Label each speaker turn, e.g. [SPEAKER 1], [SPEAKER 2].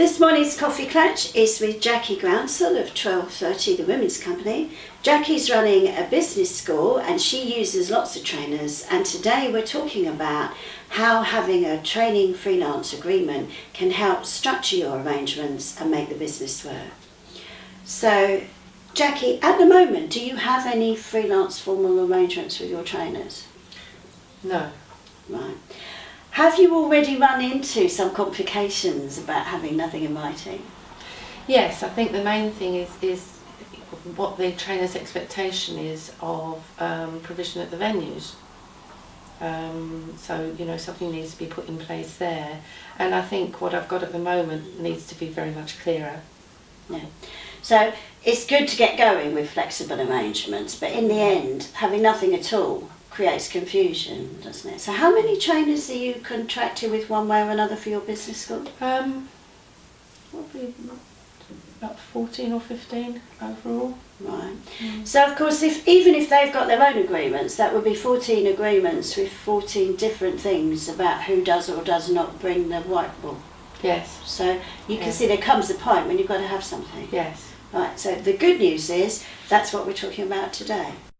[SPEAKER 1] This morning's coffee clutch is with Jackie Groundsel of 1230 The Women's Company. Jackie's running a business school and she uses lots of trainers and today we're talking about how having a training freelance agreement can help structure your arrangements and make the business work. So Jackie, at the moment do you have any freelance formal arrangements with your trainers?
[SPEAKER 2] No.
[SPEAKER 1] Right. Have you already run into some complications about having nothing in writing?
[SPEAKER 2] Yes, I think the main thing is is what the trainer's expectation is of um, provision at the venues. Um, so you know something needs to be put in place there, and I think what I've got at the moment needs to be very much clearer.
[SPEAKER 1] Yeah. So it's good to get going with flexible arrangements, but in the end, having nothing at all creates confusion, doesn't it? So how many trainers are you contracted with one way or another for your business school?
[SPEAKER 2] Um, probably about 14 or 15 overall.
[SPEAKER 1] Right. So of course, if even if they've got their own agreements, that would be 14 agreements with 14 different things about who does or does not bring the white ball.
[SPEAKER 2] Yes,
[SPEAKER 1] So you can
[SPEAKER 2] Yeah.
[SPEAKER 1] see there comes a point when you've got to have something.
[SPEAKER 2] yes.
[SPEAKER 1] Right, so the good news is that's what we're talking about today.